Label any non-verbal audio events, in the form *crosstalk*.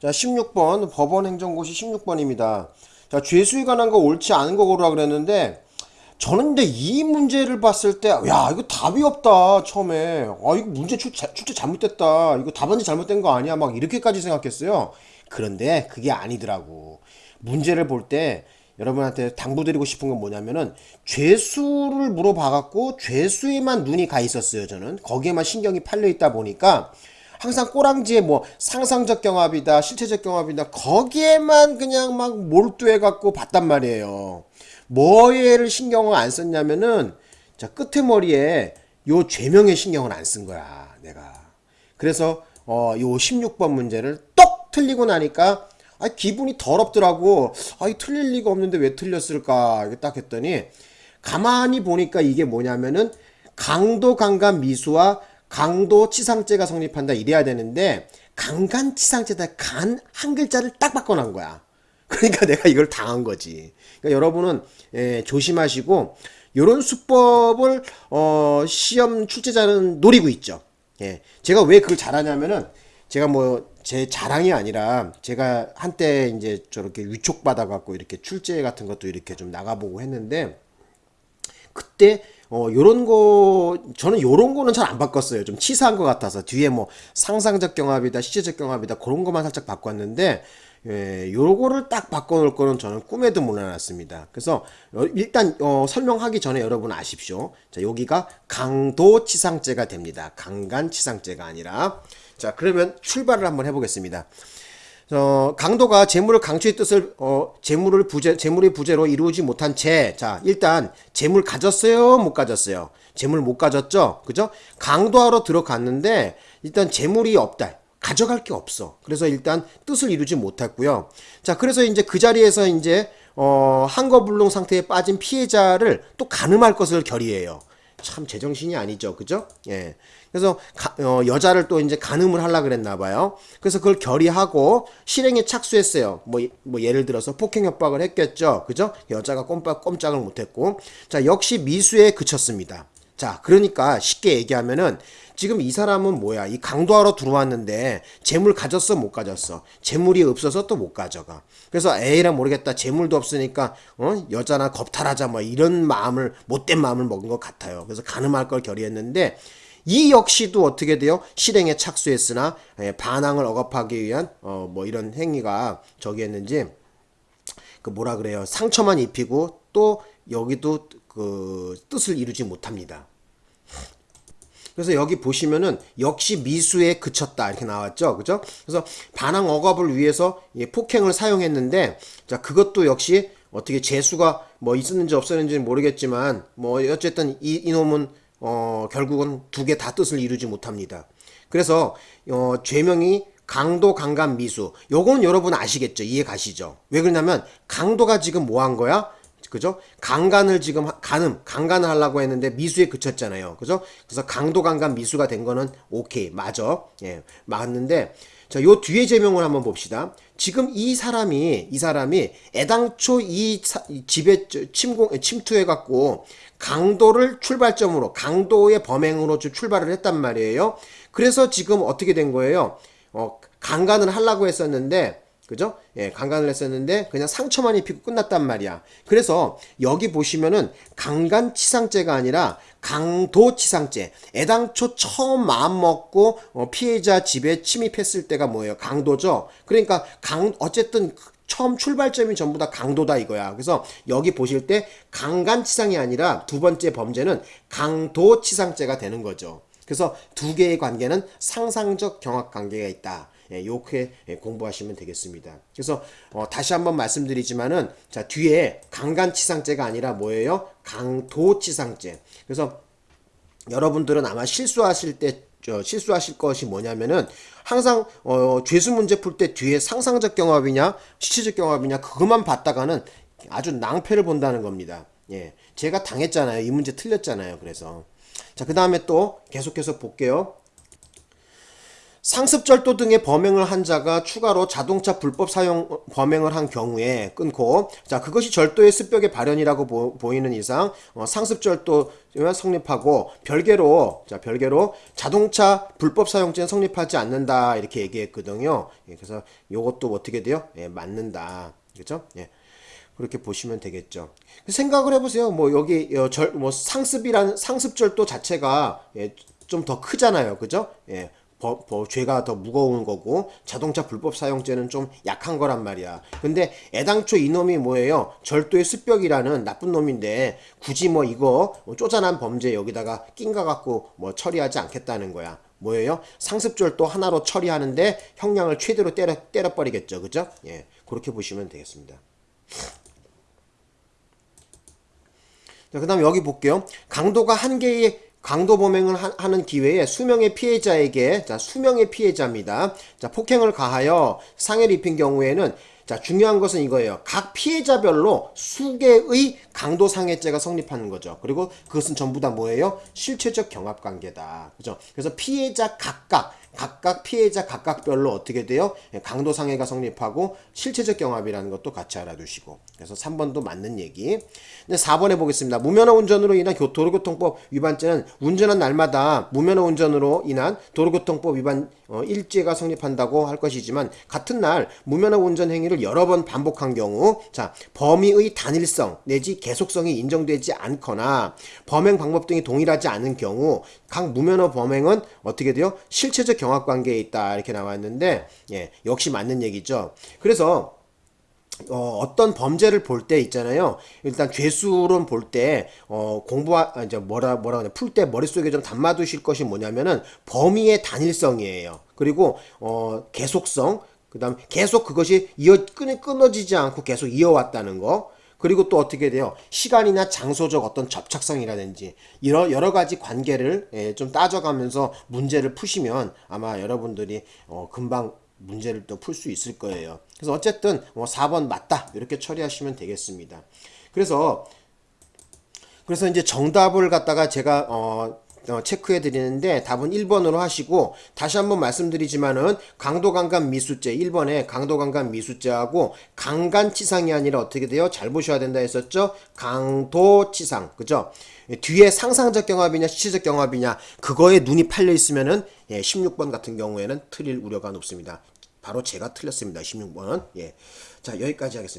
자, 16번 법원 행정고시 16번입니다. 자, 죄수에 관한 거 옳지 않은 거 고르라 그랬는데 저는 근데 이 문제를 봤을 때 야, 이거 답이 없다. 처음에. 아, 이거 문제 출, 자- 출제 잘못됐다. 이거 답안지 잘못된 거 아니야? 막 이렇게까지 생각했어요. 그런데 그게 아니더라고. 문제를 볼 때 여러분한테 당부드리고 싶은 건 뭐냐면은 죄수를 물어봐 갖고 죄수에만 눈이 가 있었어요. 저는 거기에만 신경이 팔려 있다 보니까 항상 꼬랑지에 뭐 상상적 경합이다, 실체적 경합이다 거기에만 그냥 막 몰두해 갖고 봤단 말이에요. 뭐에를 신경을 안 썼냐면은 자 끝에 머리에 요 죄명의 신경을 안 쓴 거야 내가. 그래서 어요 16번 문제를 똑 틀리고 나니까 아 기분이 더럽더라고. 아이 틀릴 리가 없는데 왜 틀렸을까? 딱 했더니 가만히 보니까 이게 뭐냐면은 강도 강간 미수와 강도 치상죄가 성립한다 이래야 되는데 강간 치상죄다 간 한 글자를 딱 바꿔놓은 거야. *laughs* 그러니까 내가 이걸 당한 거지. 그러니까 여러분은 예, 조심하시고 요런 수법을 어, 시험 출제자는 노리고 있죠. 예. 제가 왜 그걸 잘하냐면은 제가 뭐 제 자랑이 아니라 제가 한때 이제 저렇게 위촉받아 갖고 이렇게 출제 같은 것도 이렇게 좀 나가보고 했는데 그때 어 요런 거 저는 요런 거는 잘 안 바꿨어요. 좀 치사한 것 같아서 뒤에 뭐 상상적 경합이다, 시제적 경합이다 그런 것만 살짝 바꿨는데 예, 요거를 딱 바꿔놓을 거는 저는 꿈에도 몰라놨습니다. 그래서 어, 일단 어, 설명하기 전에 여러분 아십시오. 자 여기가 강도 치상죄가 됩니다. 강간 치상죄가 아니라 자 그러면 출발을 한번 해보겠습니다. 어, 강도가 재물을 강취의 뜻을 어, 재물을 부재 재물의 부재로 이루지 못한 채. 자, 일단 재물 가졌어요, 못 가졌어요. 재물 못 가졌죠. 그죠? 강도하러 들어갔는데 일단 재물이 없다. 가져갈 게 없어. 그래서 일단 뜻을 이루지 못했고요. 자, 그래서 이제 그 자리에서 이제 어, 한거불능 상태에 빠진 피해자를 또 가늠할 것을 결의해요. 참 제정신이 아니죠. 그죠? 예. 그래서 가- 어, 여자를 또 이제 간음을 하려 그랬나 봐요. 그래서 그걸 결의하고 실행에 착수했어요. 뭐, 뭐 예를 들어서 폭행 협박을 했겠죠. 그죠? 여자가 꼼빡 꼼짝을 못 했고. 자, 역시 미수에 그쳤습니다. 자, 그러니까 쉽게 얘기하면은 지금 이 사람은 뭐야? 이 강도하러 들어왔는데 재물 가졌어 못 가졌어? 재물이 없어서 또 못 가져가. 그래서 에이라 모르겠다. 재물도 없으니까 어? 여자나 겁탈하자 뭐 이런 마음을 못된 마음을 먹은 것 같아요. 그래서 가늠할 걸 결의했는데 이 역시도 어떻게 돼요? 실행에 착수했으나 예, 반항을 억압하기 위한 어, 뭐 이런 행위가 저기 했는지 그 뭐라 그래요? 상처만 입히고 또 여기도 그 뜻을 이루지 못합니다. 그래서 여기 보시면은 역시 미수에 그쳤다. 이렇게 나왔죠? 그죠? 그래서 반항 억압을 위해서 예, 폭행을 사용했는데 자 그것도 역시 어떻게 재수가 뭐 있었는지 없었는지는 모르겠지만 뭐 어쨌든 이 이놈은 어 결국은 두 개 다 뜻을 이루지 못합니다. 그래서 어 죄명이 강도 강간 미수. 요거는 여러분 아시겠죠? 이해 가시죠? 왜 그러냐면 강도가 지금 뭐 한 거야 그죠? 강간을 지금 하- 간음, 강간을 하려고 했는데 미수에 그쳤잖아요. 그죠? 그래서 강도 강간 미수가 된 거는 오케이. 맞아. 예. 맞는데 자, 요 뒤에 제명을 한번 봅시다. 지금 이 사람이 이 사람이 애당초 이, 사- 이 집에 저- 침공 침투해 갖고 강도를 출발점으로 강도의 범행으로 주- 출발을 했단 말이에요. 그래서 지금 어떻게 된 거예요? 어, 강간을 하려고 했었는데 그죠? 예, 강간을 했었는데 그냥 상처만 입히고 끝났단 말이야. 그래서 여기 보시면은 강간치상죄가 아니라 강도치상죄. 애당초 처음 마음 먹고 어, 피해자 집에 침입했을 때가 뭐예요? 강도죠. 그러니까 강 어쨌든 처음 출발점이 전부 다 강도다 이거야. 그래서 여기 보실 때 강간치상이 아니라 두 번째 범죄는 강도치상죄가 되는 거죠. 그래서 두 개의 관계는 상상적 경합 관계가 있다. 예, 요렇게 예, 공부하시면 되겠습니다. 그래서 어, 다시 한번 말씀드리지만은 자 뒤에 강간치상죄가 아니라 뭐예요? 강도치상죄. 그래서 여러분들은 아마 실수하실 때 저, 실수하실 것이 뭐냐면은 항상 어, 죄수 문제 풀 때 뒤에 상상적 경합이냐 시체적 경합이냐 그것만 봤다가는 아주 낭패를 본다는 겁니다. 예, 제가 당했잖아요. 이 문제 틀렸잖아요. 그래서 자 그 다음에 또 계속해서 볼게요. 상습절도 등의 범행을 한 자가 추가로 자동차 불법 사용 범행을 한 경우에 끊고 자 그것이 절도의 습벽의 발현이라고 보, 이는 이상 어, 상습절도가 성립하고 별개로 자 별개로 자동차 불법 사용죄는 성립하지 않는다 이렇게 얘기했거든요. 예, 그래서 요것도 어떻게 돼요? 예, 맞는다. 그렇죠? 예. 그렇게 보시면 되겠죠. 생각을 해보세요. 뭐 여기 어, 절, 뭐 상습이란 상습절도 자체가 예, 좀더 크잖아요. 그죠? 예. 법, 법, 죄가 더 무거운 거고 자동차 불법 사용죄는 좀 약한 거란 말이야. 근데 애당초 이놈이 뭐예요? 절도의 습벽이라는 나쁜 놈인데 굳이 뭐 이거 뭐 쪼잔한 범죄 여기다가 낀가 갖고 뭐 처리하지 않겠다는 거야. 뭐예요? 상습절도 하나로 처리하는데 형량을 최대로 때려 때려버리겠죠. 그죠? 예. 그렇게 보시면 되겠습니다. 자, 그 다음 여기 볼게요. 강도가 한 개의 강도 범행을 하, 는 기회에 수명의 피해자에게 자 수명의 피해자입니다. 자 폭행을 가하여 상해를 입힌 경우에는 자 중요한 것은 이거예요. 각 피해자별로 수개의 강도 상해죄가 성립하는 거죠. 그리고 그것은 전부 다 뭐예요? 실체적 경합 관계다. 그죠? 그래서 피해자 각각 각각 피해자 각각별로 어떻게 돼요? 예, 강도 상해가 성립하고 실체적 경합이라는 것도 같이 알아두시고 그래서 3번도 맞는 얘기 근데 4번에 보겠습니다 무면허 운전으로 인한 교, 도로교통법 위반죄는 운전한 날마다 무면허 운전으로 인한 도로교통법 위반 어, 일죄가 성립한다고 할 것이지만 같은 날 무면허 운전 행위를 여러 번 반복한 경우 자 범위의 단일성 내지 계속성이 인정되지 않거나 범행 방법 등이 동일하지 않은 경우 각 무면허 범행은 어떻게 돼요? 실체적 경합 관계에 있다 이렇게 나왔는데 예, 역시 맞는 얘기죠. 그래서 어, 떤 범죄를 볼 때 있잖아요. 일단 죄수론 볼 때, 어, 공부하, 아, 이제 뭐라, 뭐라 그냐, 풀 때 머릿속에 좀 담아두실 것이 뭐냐면은 범위의 단일성이에요. 그리고, 어, 계속성, 그 다음 계속 그것이 이어, 끊, 끊어지지 않고 계속 이어왔다는 거. 그리고 또 어떻게 돼요? 시간이나 장소적 어떤 접착성이라든지 이런 여러 가지 관계를 예, 좀 따져가면서 문제를 푸시면 아마 여러분들이 어, 금방 문제를 또 풀 수 있을 거예요. 그래서 어쨌든 뭐 4번 맞다 이렇게 처리하시면 되겠습니다. 그래서 그래서 이제 정답을 갖다가 제가 어, 어, 체크해 드리는데 답은 1번으로 하시고 다시 한번 말씀드리지만은 강도강간 미수죄 1번에 강도강간 미수죄하고 강간치상이 아니라 어떻게 돼요? 잘 보셔야 된다 했었죠? 강도치상 그죠? 뒤에 상상적 경합이냐 시체적 경합이냐 그거에 눈이 팔려 있으면은 예, 16번 같은 경우에는 틀릴 우려가 높습니다. 바로 제가 틀렸습니다. 16번은 예. 자 여기까지 하겠습니다.